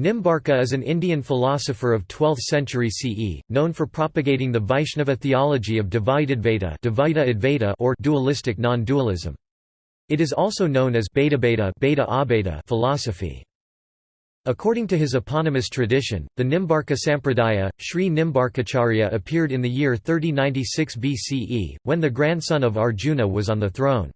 Nimbarka is an Indian philosopher of 12th century CE, known for propagating the Vaishnava theology of Dvaitadvaita Advaita or dualistic non-dualism. It is also known as Bhedabheda philosophy. According to his eponymous tradition, the Nimbarka Sampradaya, Sri Nimbarkacharya appeared in the year 3096 BCE, when the grandson of Arjuna was on the throne.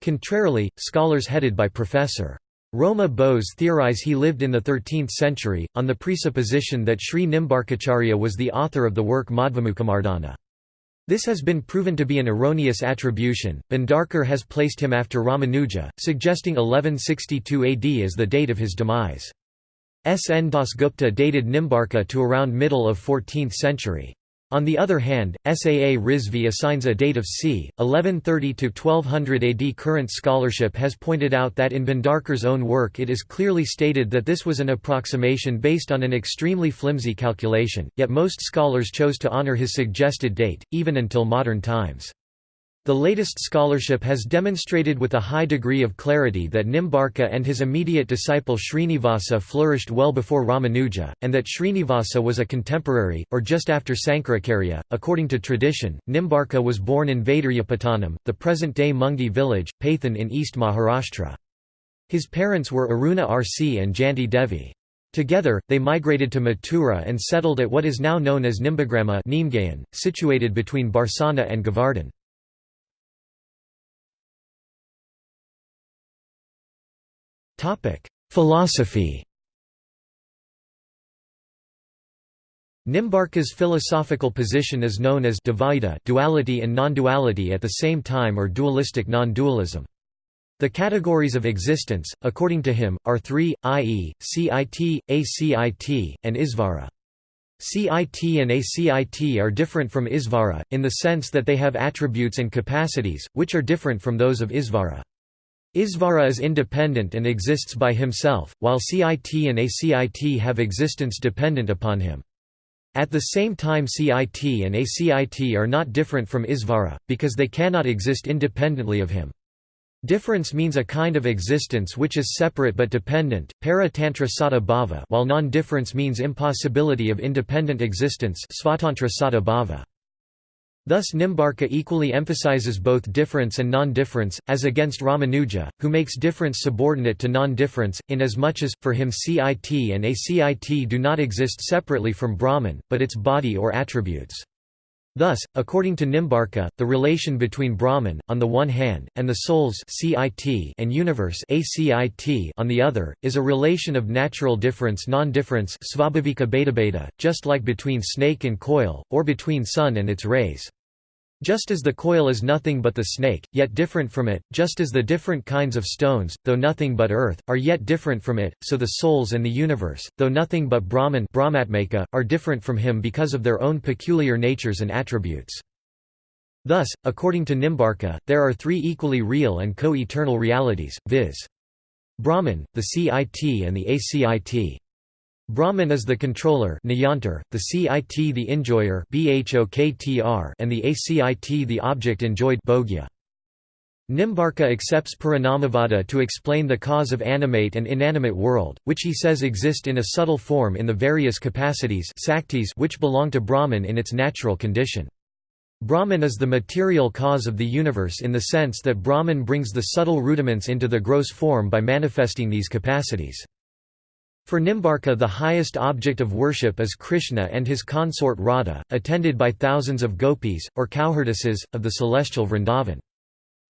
Contrarily, scholars headed by Professor. Roma Bose theorize he lived in the 13th century, on the presupposition that Sri Nimbarkacharya was the author of the work Madhvamukhamardana. This has been proven to be an erroneous attribution. Bhandarkar has placed him after Ramanuja, suggesting 1162 AD as the date of his demise. S. N. Dasgupta dated Nimbarka to around middle of 14th century. On the other hand, Saa Rizvi assigns a date of c. 1130–1200 AD. Current scholarship has pointed out that in Bhandarkar's own work it is clearly stated that this was an approximation based on an extremely flimsy calculation, yet most scholars chose to honor his suggested date, even until modern times. The latest scholarship has demonstrated with a high degree of clarity that Nimbarka and his immediate disciple Srinivasa flourished well before Ramanuja, and that Srinivasa was a contemporary, or just after Sankaracharya. According to tradition, Nimbarka was born in Vaiduryapattanam, the present-day Mungi village, Paithan in East Maharashtra. His parents were Aruna Rishi and Jayanti Devi. Together, they migrated to Mathura and settled at what is now known as Nimbagrama situated between Barsana and Govardhan. Philosophy Nimbarka's philosophical position is known as Dvaita duality and non-duality at the same time or dualistic non-dualism. The categories of existence, according to him, are three, i.e., CIT, ACIT, and Isvara. CIT and ACIT are different from Isvara, in the sense that they have attributes and capacities, which are different from those of Isvara. Isvara is independent and exists by himself, while CIT and ACIT have existence dependent upon him. At the same time CIT and ACIT are not different from Isvara, because they cannot exist independently of him. Difference means a kind of existence which is separate but dependent, para-tantra sada bhava while non-difference means impossibility of independent existence svatantra sada bhava. Thus Nimbarka equally emphasizes both difference and non-difference, as against Ramanuja, who makes difference subordinate to non-difference, inasmuch as, for him CIT and ACIT do not exist separately from Brahman, but its body or attributes. Thus, according to Nimbarka, the relation between Brahman, on the one hand, and the souls CIT and universe ACIT on the other, is a relation of natural difference non-difference just like between snake and coil, or between sun and its rays. Just as the coil is nothing but the snake, yet different from it, just as the different kinds of stones, though nothing but earth, are yet different from it, so the souls and the universe, though nothing but Brahman Brahmatmaka, are different from him because of their own peculiar natures and attributes. Thus, according to Nimbarka, there are three equally real and co-eternal realities, viz. Brahman, the CIT and the ACIT. Brahman is the controller the CIT the enjoyer and the ACIT the object enjoyed bhogya. Nimbarka accepts Parinamavada to explain the cause of animate and inanimate world, which he says exist in a subtle form in the various capacities which belong to Brahman in its natural condition. Brahman is the material cause of the universe in the sense that Brahman brings the subtle rudiments into the gross form by manifesting these capacities. For Nimbarka the highest object of worship is Krishna and his consort Radha, attended by thousands of gopis, or cowherdesses, of the celestial Vrindavan.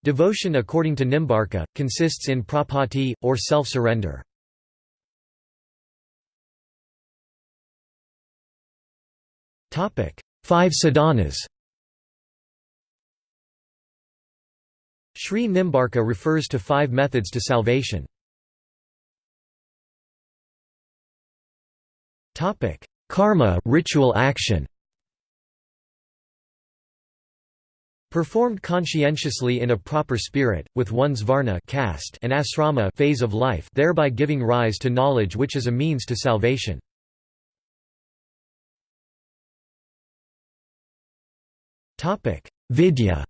Devotion according to Nimbarka, consists in prapatti, or self-surrender. Five sadhanas Sri Nimbarka refers to five methods to salvation. Topic: Karma, ritual action. Performed conscientiously in a proper spirit, with one's varna caste and asrama phase of life, thereby giving rise to knowledge which is a means to salvation. Vidya.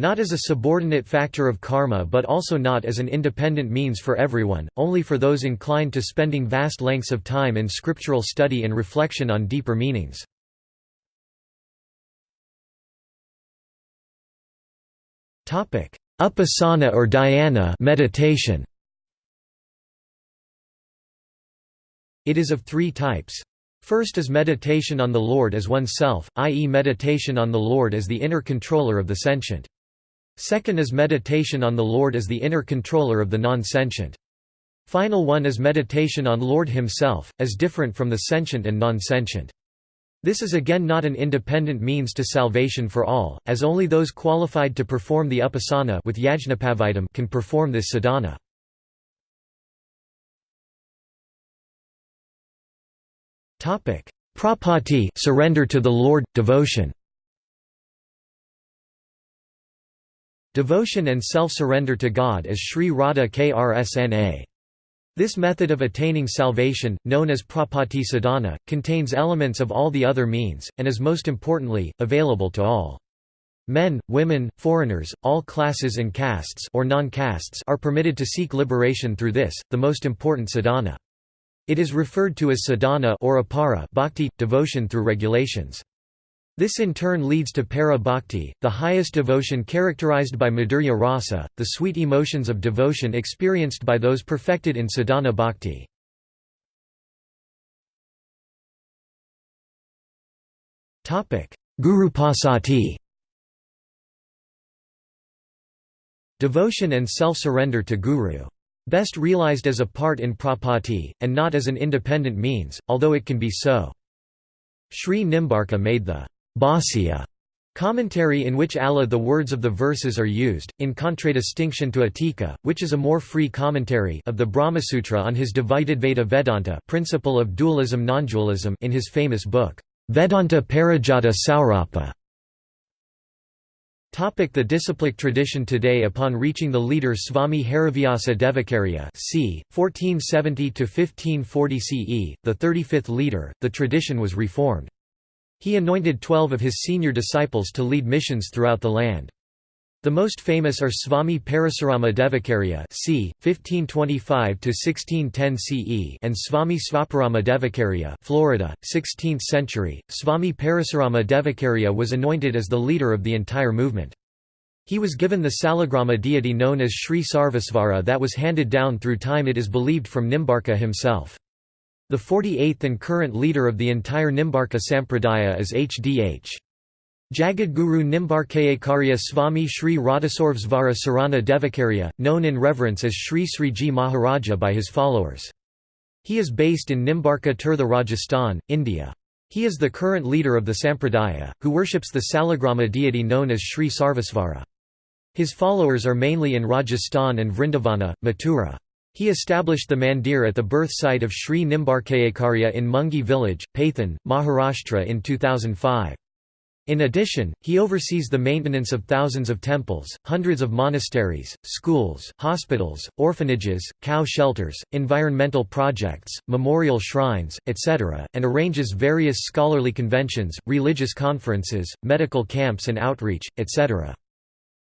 Not as a subordinate factor of karma but also not as an independent means for everyone, only for those inclined to spending vast lengths of time in scriptural study and reflection on deeper meanings. Upasana or dhyana meditation. It is of three types. First is meditation on the Lord as oneself, i.e. meditation on the Lord as the inner controller of the sentient. Second is meditation on the Lord as the inner controller of the non-sentient. Final one is meditation on Lord himself, as different from the sentient and non-sentient. This is again not an independent means to salvation for all, as only those qualified to perform the upasana with yajnopavitam can perform this sadhana. Prapatti surrender to the Lord, devotion Devotion and self-surrender to God as Sri Radha Krsna. This method of attaining salvation, known as prapatti sadhana, contains elements of all the other means, and is most importantly, available to all. Men, women, foreigners, all classes and castes or non-castes are permitted to seek liberation through this, the most important sadhana. It is referred to as sadhana or apara bhakti, devotion through regulations. This in turn leads to para bhakti, the highest devotion characterized by madhurya rasa, the sweet emotions of devotion experienced by those perfected in sadhana bhakti. Gurupasatti Devotion and self-surrender to Guru. Best realized as a part in prapatti, and not as an independent means, although it can be so. Sri Nimbarka made the Bhāsya commentary in which Allah the words of the verses are used, in contradistinction to Atika, which is a more free commentary of the Brahmasutra on his Dvaitadvaita Vedanta principle of dualism non-dualism in his famous book, Vedanta Parijata Saurabha. Topic the disciplic tradition Today upon reaching the leader Swami Harivyasa Devacharya c. 1470–1540 CE, the 35th leader, the tradition was reformed. He anointed twelve of his senior disciples to lead missions throughout the land. The most famous are Swami Parasurama Devacharya c. 1525–1610 CE and Swami Svabhurama Devacharya Florida, 16th century. Swami Parasurama Devacharya was anointed as the leader of the entire movement. He was given the Salagrama deity known as Sri Sarvesvara that was handed down through time it is believed from Nimbarka himself. The 48th and current leader of the entire Nimbarka Sampradaya is Hdh. Jagadguru Nimbarkacharya Swami Sri Radhasarvesvara Sarana Devacharya, known in reverence as Sri Sriji Maharaja by his followers. He is based in Nimbarka Tirtha Rajasthan, India. He is the current leader of the Sampradaya, who worships the Salagrama deity known as Sri Sarvesvara. His followers are mainly in Rajasthan and Vrindavana, Mathura. He established the mandir at the birth site of Sri Nimbarkacharya in Mungi village, Paithan, Maharashtra in 2005. In addition, he oversees the maintenance of thousands of temples, hundreds of monasteries, schools, hospitals, orphanages, cow shelters, environmental projects, memorial shrines, etc., and arranges various scholarly conventions, religious conferences, medical camps and outreach, etc.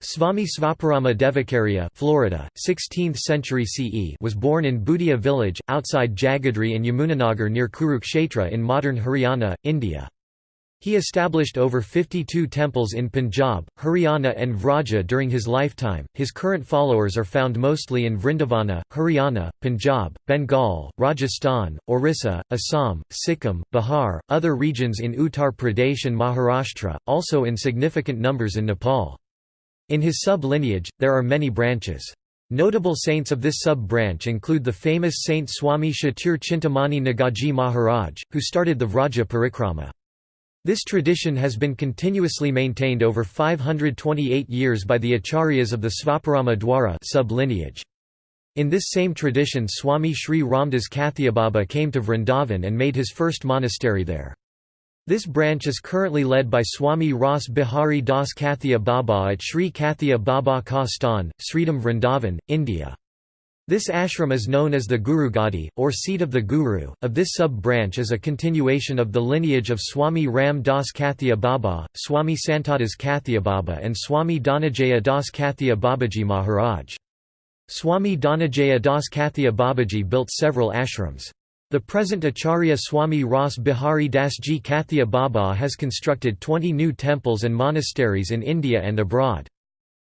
Swami Svabhurama Devacharya Florida, 16th century CE was born in Bhutia village, outside Jagadhri and Yamunanagar near Kurukshetra in modern Haryana, India. He established over 52 temples in Punjab, Haryana and Vraja during his lifetime. His current followers are found mostly in Vrindavana, Haryana, Punjab, Bengal, Rajasthan, Orissa, Assam, Sikkim, Bihar, other regions in Uttar Pradesh and Maharashtra, also in significant numbers in Nepal. In his sub-lineage, there are many branches. Notable saints of this sub-branch include the famous Saint Swami Chatur Chintamani Nagaji Maharaj, who started the Vraja Parikrama. This tradition has been continuously maintained over 528 years by the acharyas of the Svabhurama Dwara sub-lineage. In this same tradition Swami Sri Ramdas Kathiababa came to Vrindavan and made his first monastery there. This branch is currently led by Swami Ras Bihari Das Kathia Baba at Sri Kathia Baba Ka Sthan, Sridham Vrindavan, India. This ashram is known as the Guru Gadi, or seat of the Guru. Of this sub-branch is a continuation of the lineage of Swami Ram Das Kathia Baba, Swami Santadas Kathia Baba and Swami Dhananjaya Das Kathia Babaji Maharaj. Swami Dhananjaya Das Kathia Babaji built several ashrams. The present Acharya Swami Ras Bihari Das Ji Kathia Baba has constructed 20 new temples and monasteries in India and abroad.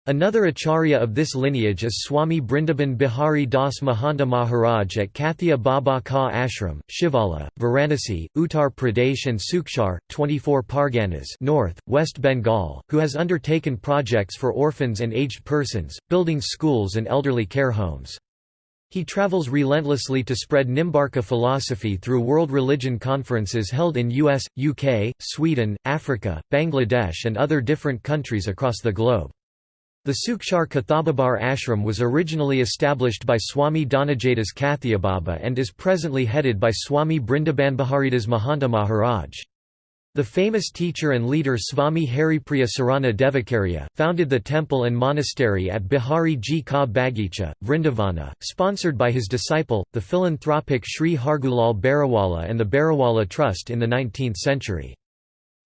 Another acharya of this lineage is Swami Brindaban Bihari Das Mahanta Maharaj at Kathia Baba Ka Ashram, Shivala, Varanasi, Uttar Pradesh and Sukchar, 24 Parganas North, West Bengal, who has undertaken projects for orphans and aged persons, building schools and elderly care homes. He travels relentlessly to spread Nimbarka philosophy through world religion conferences held in US, UK, Sweden, Africa, Bangladesh and other different countries across the globe. The Sukchar Kathababar ashram was originally established by Swami Dhananjadas Kathiababa and is presently headed by Swami Brindabanbiharidas Mahanta Maharaj. The famous teacher and leader Swami Haripriya Sarana Devacharya, founded the temple and monastery at Bihari Ji Ka Bagicha, Vrindavana, sponsored by his disciple, the philanthropic Sri Hargulal Beriwala and the Beriwala Trust in the 19th century.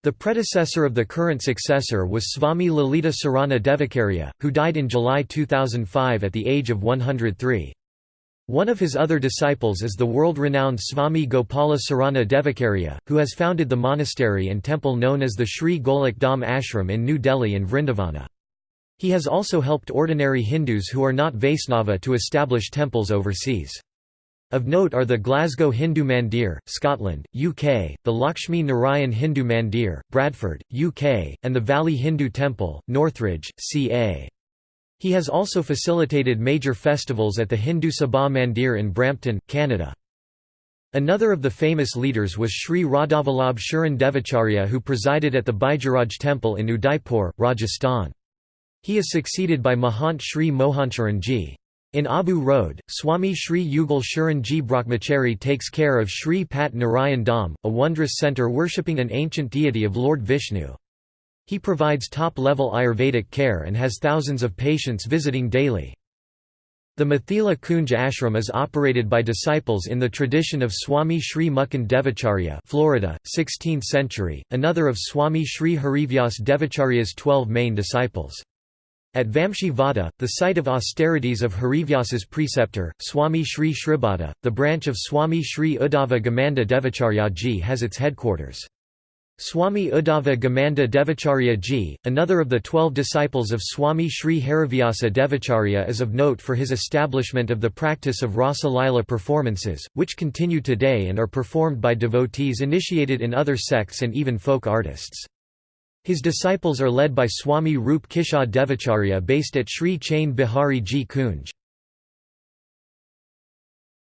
The predecessor of the current successor was Swami Lalita Sarana Devacharya, who died in July 2005 at the age of 103. One of his other disciples is the world-renowned Swami Gopala Sarana Devacharya, who has founded the monastery and temple known as the Sri Golok Dham Ashram in New Delhi and Vrindavana. He has also helped ordinary Hindus who are not Vaisnava to establish temples overseas. Of note are the Glasgow Hindu Mandir, Scotland, UK, the Lakshmi Narayan Hindu Mandir, Bradford, UK, and the Valley Hindu Temple, Northridge, CA. He has also facilitated major festivals at the Hindu Sabha Mandir in Brampton, Canada. Another of the famous leaders was Sri Radhavallabh Sharan Devacharya who presided at the Baijaraj temple in Udaipur, Rajasthan. He is succeeded by Mahant Sri Mohancharan ji. In Abu Road, Swami Sri Yugal Sharan Ji Brahmachari takes care of Sri Pat Narayan Dham, a wondrous centre worshipping an ancient deity of Lord Vishnu. He provides top-level Ayurvedic care and has thousands of patients visiting daily. The Mathila Kunj ashram is operated by disciples in the tradition of Swami Sri Mukund Devacharya Florida, 16th century, another of Swami Sri Harivyas Devacharya's twelve main disciples. At Vamshi Vada, the site of austerities of Harivyas's preceptor, Swami Sri Shribhata, the branch of Swami Sri Uddhava Ghamanda Devacharya ji has its headquarters. Swami Uddhava Ghamanda Devacharya ji, another of the twelve disciples of Swami Sri Harivyasa Devacharya is of note for his establishment of the practice of Rasa Lila performances, which continue today and are performed by devotees initiated in other sects and even folk artists. His disciples are led by Swami Rup Kishad Devacharya based at Sri Chain Bihari Ji Kunj.